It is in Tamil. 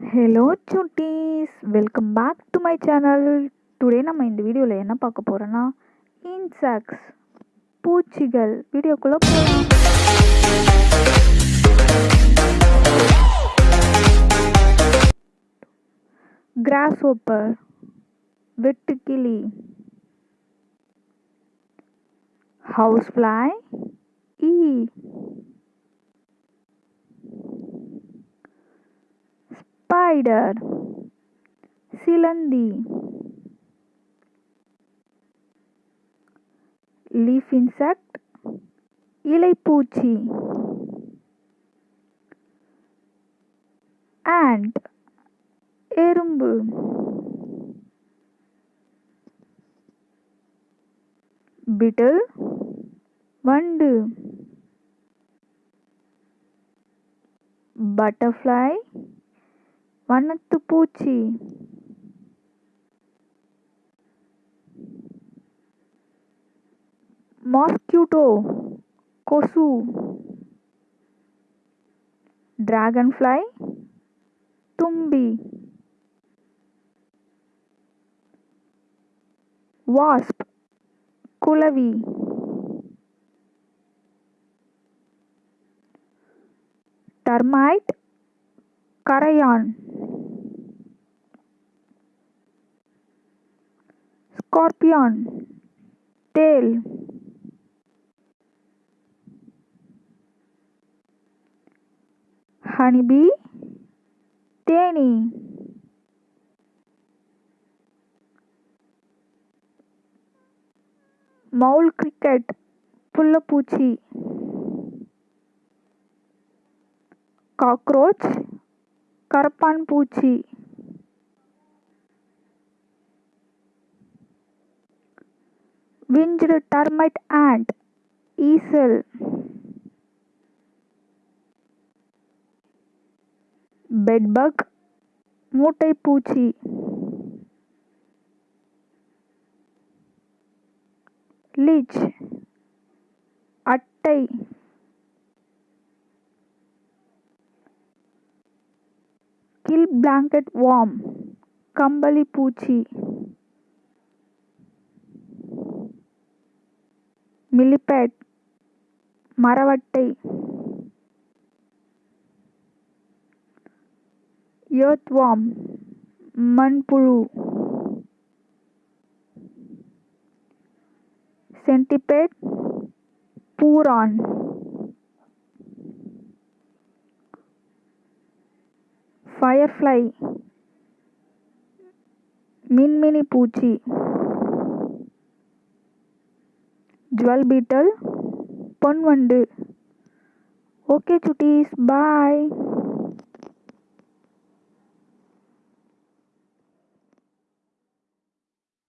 Hello Chutties welcome back to my channel today நம்ம இந்த வீடியோவில் என்ன பார்க்க போகிறோன்னா இன்செக்ட்ஸ் பூச்சிகள் வீடியோக்குள்ளே போகலாம் கிராஸ் ஓப்பர் வெட்டுக்கிளி house fly ஈ ஸ்பைடர் சிலந்தி லீஃப் இன்செக்ட் இலைப்பூச்சி ant எறும்பு பிட்டில் வண்டு பட்டர்ஃப்ளை வண்ணத்து பூச்சி. மாஸ்கியூட்டோ கொசு. டிராகன் ஃப்ளை தும்பி. வாஸ்ப் குளவி டர்மைட் கரையான். स्कॉर्पियन तेल। हनीबी तेनी। मौल क्रिकेट पुल्लपूची कॉकरोच करपन पूची விஞ்ச்டு டர்மைட் ant ஈசல் பெட்பக் மூட்டை பூச்சி லீச் அட்டை கில் பிளாங்கெட் வார்ம் கம்பளி பூச்சி millipede மரவட்டை எர்த்வார்ம் மண்புழு சென்டிபேட் பூரான் ஃபயர்ஃப்ளை மின்மினி பூச்சி ஜுவல் பீட்டல் பொன்வண்டு ஓகே சுட்டீஸ் பாய்